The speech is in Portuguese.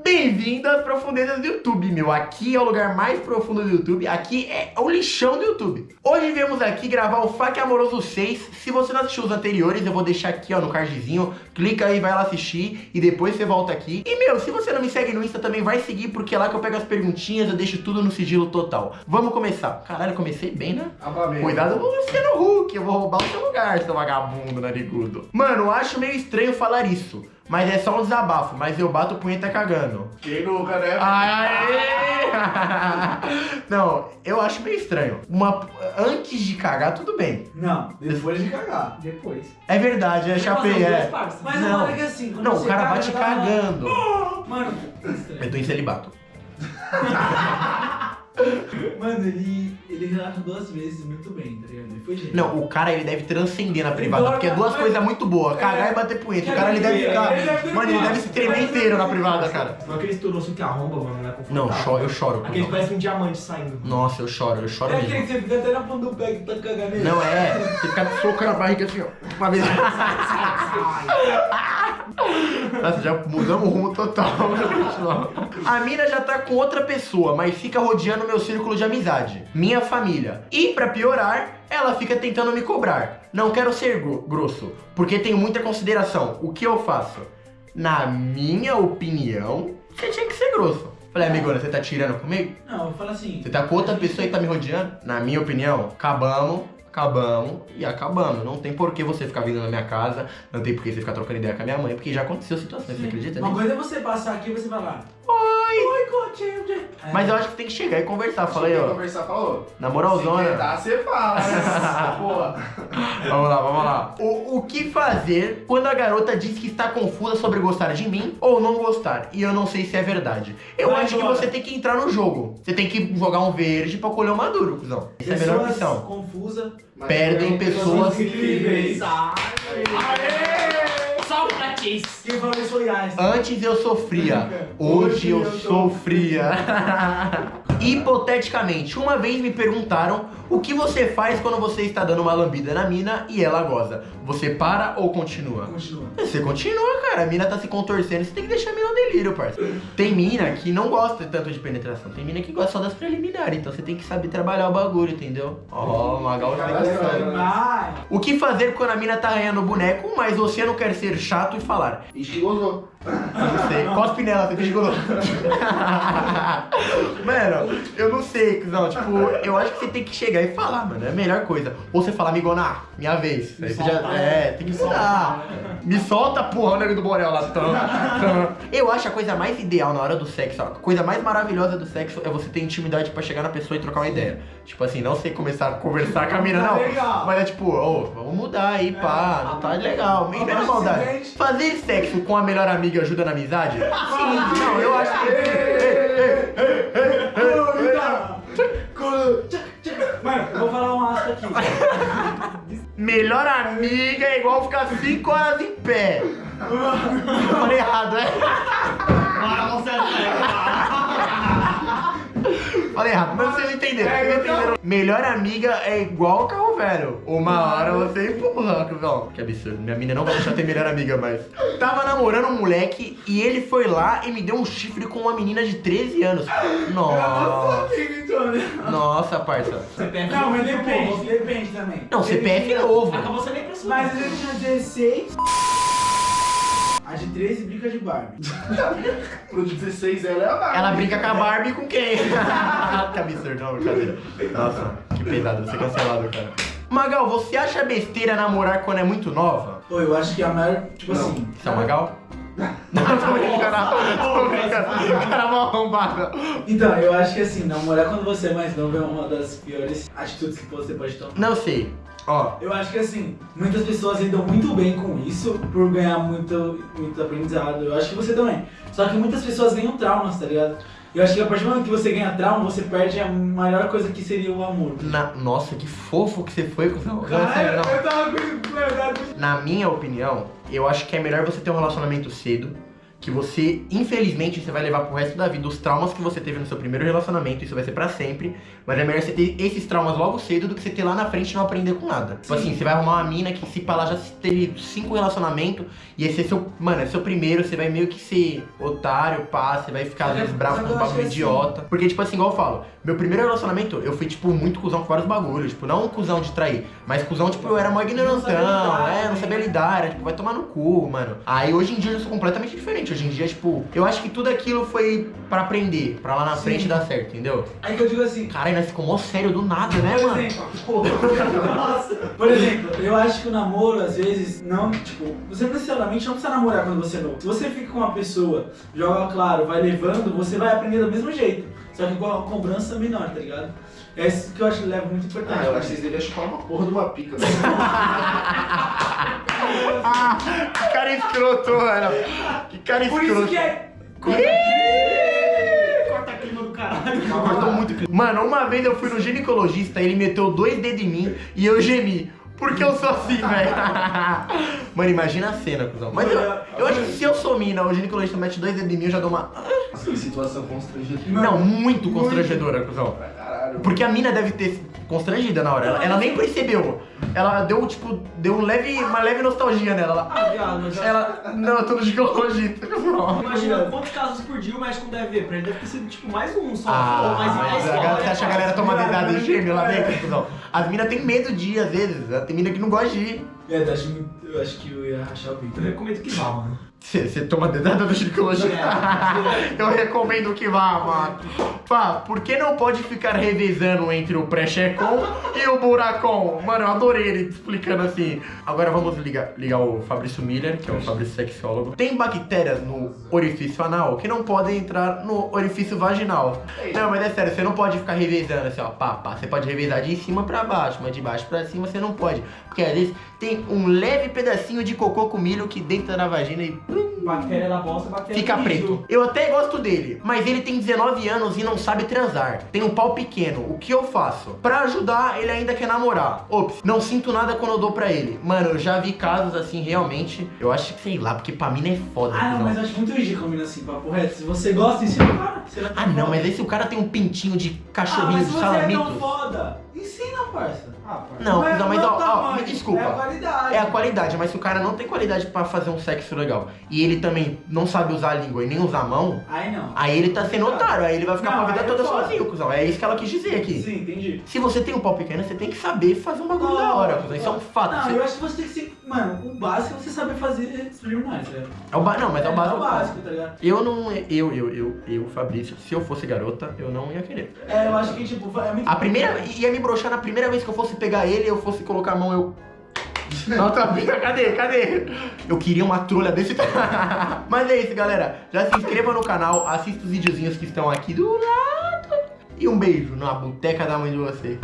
Bem-vindo às profundezas do YouTube, meu. Aqui é o lugar mais profundo do YouTube. Aqui é o lixão do YouTube. Hoje viemos aqui gravar o Faque Amoroso 6. Se você não assistiu os anteriores, eu vou deixar aqui, ó, no cardzinho. Clica aí, vai lá assistir e depois você volta aqui. E, meu, se você não me segue no Insta, também vai seguir, porque é lá que eu pego as perguntinhas, eu deixo tudo no sigilo total. Vamos começar. Caralho, comecei bem, né? Amém. Cuidado com o Luciano Huck, eu vou roubar o seu lugar, seu vagabundo narigudo. Mano, eu acho meio estranho falar isso. Mas é só um desabafo, mas eu bato punheta cagando. Quem nunca, né? Aê! Não, eu acho meio estranho. Uma, antes de cagar, tudo bem. Não, depois de cagar. Depois. É verdade, é chapei, é. Mas Não. não. é que assim, quando Não, o cara caga, bate dá- cagando. Mano, Eu tô em celibato. mano, ele, ele relaxa duas vezes muito bem, tá ligado? Ele foi gênio. Não, o cara ele deve transcender na privada, porque é duas coisas muito boas, cagar É. e bater punheta. O cara ele deve ficar. ele deve ter Mano, ele deve se tremer inteiro na privada, cara. Não aquele estourou assim que arromba, mano, né? Não, eu choro, eu choro. Aquele parece um diamante saindo. Nossa, eu choro, eu choro É aquele que você fica até na ponta do pé que tá cagando. Não é, você fica socando a barriga assim, ó. Uma vez. Nossa, já mudamos o rumo total. A mina já tá com outra pessoa, mas fica rodeando meu círculo de amizade. Minha família. E pra piorar, ela fica tentando me cobrar. Não quero ser gro- grosso, porque tenho muita consideração. O que eu faço? Na minha opinião, você tinha que ser grosso. Falei, amigona, você tá tirando comigo? Não, eu falo assim. Você tá com outra pessoa e tá me rodeando? Na minha opinião, acabamos, acabamos e acabamos. Não tem por que você ficar vindo na minha casa, não tem por que você ficar trocando ideia com a minha mãe, porque já aconteceu situações, você acredita Uma nisso? coisa é você passar aqui e você falar. Oi! Oi, Coutinho. É. Mas eu acho que tem que chegar e conversar. Fala aí, ó. conversar, falou. Na Se moralzona. quer dar, você fala. né? Vamos lá, vamos lá. O, o que fazer quando a garota diz que está confusa sobre gostar de mim ou não gostar? E eu não sei se é verdade. Eu Vai acho que você tem que entrar no jogo. Você tem que jogar um verde pra colher um maduro, cuzão. Essa é a melhor opção. confusas. Mas Perdem pessoas incríveis. Salve Chase! Quem falou isso foi Einstein. Antes eu sofria, hoje eu sou fria. Hipoteticamente, uma vez me perguntaram o que você faz quando você está dando uma lambida na mina e ela goza. Você para ou continua? Continua. Você continua, cara. A mina tá se contorcendo, você tem que deixar a mina no delírio, parceiro. Tem mina que não gosta tanto de penetração, tem mina que gosta só das preliminares, então você tem que saber trabalhar o bagulho, entendeu? Ó, oh, Magal. Mas. O que fazer quando a mina tá arranhando o boneco, mas você não quer ser chato e falar? Ixi, gozou. Não sei. Cospe nela, você goloso. Mano, eu não sei, cuzão. Tipo, eu acho que você tem que chegar e falar, mano. É a melhor coisa. Ou você fala, amigona, minha vez. Aí você já. É, tem que mudar. Me solta, porra, o nego do Borel lá. Tum. Eu acho a coisa mais ideal na hora do sexo, ó, a coisa mais maravilhosa do sexo é você ter intimidade pra chegar na pessoa e trocar uma ideia. Tipo assim, não sei começar a conversar com a mina, não. Legal. Mas é tipo, ô, vamos mudar aí, pá, não tá legal. E não é maldade. Fazer sexo com a melhor amiga ajuda na amizade? Sim, não, eu acho que. Mano, eu vou falar um asco aqui. Amiga é igual ficar 5 horas em pé. Eu falei errado, né? Falei errado, mas vocês entenderam, vocês entenderam. Melhor amiga é igual carro velho. Uma hora você empurra, cuzão. Que absurdo. Minha mina não vai deixar ter melhor amiga mais. Tava namorando um moleque e ele foi lá e me deu um chifre com uma menina de 13 anos. Nossa. Nossa, parça. CPF Não, mas depende, depende também. Não, CPF novo. Acabou sendo nem pessoa. Mas ele tinha 16. A de 13 brinca de Barbie. Pro 16 ela é a Barbie. Ela brinca com a Barbie com quem? que absurdo, não, brincadeira. Nossa, que pesado, ser cancelado, cara. Magal, você acha besteira namorar quando é muito nova? Pô, eu acho que a maior. Tipo Não. assim. Você é o Magal? Não, tô brincando, tô brincando. Cara, mal arrombado. Então, eu acho que assim, namorar quando você é mais novo é uma das piores atitudes que você pode tomar. Não sei. Ó, Eu acho que assim, muitas pessoas lidam muito bem com isso por ganhar muito, muito aprendizado. Eu acho que você também. Só que muitas pessoas ganham traumas, tá ligado? Eu acho que a partir do momento que você ganha trauma, você perde a maior coisa que seria o amor. na... nossa, que fofo que você foi, cuzão. Não, sério, não. eu tava com. Na minha opinião, eu acho que é melhor você ter um relacionamento cedo, que você, infelizmente, você vai levar pro resto da vida os traumas que você teve no seu primeiro relacionamento, isso vai ser pra sempre. Mas é melhor você ter esses traumas logo cedo do que você ter lá na frente e não aprender com nada. Tipo assim, você vai arrumar uma mina que se pra lá já teve cinco relacionamentos e esse é seu. Mano, é seu primeiro, você vai meio que ser otário, pá, você vai ficar às vezes bravo com acho bagulho que idiota. Porque, tipo assim, igual eu falo, meu primeiro relacionamento, eu fui, tipo, muito cuzão com vários bagulhos. Tipo, não um cuzão de trair, mas cuzão, tipo, eu era mó ignorantão, é, não né? sabia lidar, era, tipo, vai tomar no cu, mano. Aí hoje em dia eu sou completamente diferente. Hoje em dia, tipo, eu acho que tudo aquilo foi pra aprender, pra lá na Sim. frente dar certo, entendeu? Aí que eu digo assim, Caralho, nós ficou mó sério do nada, né, por mano? exemplo, Nossa. Por exemplo, eu acho que o namoro, às vezes, não, tipo, você necessariamente não precisa namorar quando você é novo. Se você fica com uma pessoa, joga claro, vai levando, você vai aprender do mesmo jeito. Só que com a cobrança menor, tá ligado? É isso que eu acho que leva muito importante. Ah, eu acho que vocês deviam chupar uma porra de uma pica. né? Ah, que cara escroto, mano. Que cara Por escroto. isso que é. Corta Cortou muito. Mano, uma vez eu fui no ginecologista, ele meteu dois dedos em mim e eu gemi. Porque eu sou assim, velho. Mano, imagina a cena, cuzão. Mas eu, eu acho que se eu sou mina, o ginecologista mete dois dedos em mim, eu já dou uma. Que situação constrangedora. Não, muito constrangedora, cuzão. Porque a mina deve ter constrangida na hora. Ela, ela nem percebeu. Ela deu, tipo, deu um leve, uma leve nostalgia nela. Ela, Ah, viado, mas já... ela não, eu tô no ginecologista. Imagina quantos casos por dia o médico deve ver. Pra ele deve ter sido tipo mais um só. Ah, mais mais a galera- você acha que a galera toma dedada em gêmeo lá dentro, cuzão? As minas têm medo de ir, às vezes. Tem mina que não gosta de ir. É, eu acho, muito- eu acho que eu ia rachar o bico. Eu recomendo que vá, mano. Você toma dedada do ginecologista? Eu recomendo que vá, mano. Pá, por que não pode ficar revezando entre o pré-checon e o buracon? Mano, eu adorei ele explicando assim. Agora vamos ligar, ligar o Fabrício Miller, que é o Fabrício sexólogo. Tem bactérias no orifício anal que não podem entrar no orifício vaginal. Não, mas é sério, você não pode ficar revezando assim, ó, pá, pá. Você pode revezar de cima pra baixo, mas de baixo pra cima você não pode. Porque às vezes tem um leve pedacinho de cocô com milho que dentro na vagina e Bactéria da bosta, bactéria Fica preto. Eu até gosto dele, mas ele tem 19 anos e não sabe transar. Tem um pau pequeno. O que eu faço? Pra ajudar, ele ainda quer namorar. Ops, não sinto nada quando eu dou pra ele. Mano, eu já vi casos assim, realmente. Eu acho que sei lá, porque pra mim é foda. Ah, não, cuzão. mas eu acho muito ridículo mina assim, papo reto. Se você gosta, ensina o cara. Ah, não, mas aí se o cara tem um pintinho de Ah, cachorrinho mas de se você é tão foda, ensina, parça. Ah, pai. Não, é- não, mas o ó, ó, desculpa. É a qualidade. É a qualidade, mas se o cara não tem qualidade pra fazer um sexo legal e ele também não sabe usar a língua e nem usar a mão, Aí não. aí ele tá sendo otário, aí ele vai ficar Não, pra vida é toda foda. sozinho, cuzão. É isso que ela quis dizer aqui. Sim, entendi. Se você tem um pau pequeno, você tem que saber fazer um bagulho da hora, cuzão. Isso é um fato. Não, Você- eu acho que você tem que ser. Mano, o básico é você saber fazer preliminares, ligado? É o ba... Não, mas é o básico. É o básico, tá ligado? Eu não. Eu, eu, eu, eu, Fabrício, se eu fosse garota, eu não ia querer. É, eu acho que, tipo, é muito. A primeira. ia me broxar na primeira vez que eu fosse pegar ele, eu fosse colocar a mão, eu. Não, tá bem, cadê? Cadê? Eu queria uma trolha desse. Mas é isso, galera. Já se inscreva no canal, assista os videozinhos que estão aqui do lado. E um beijo na boteca da mãe de você.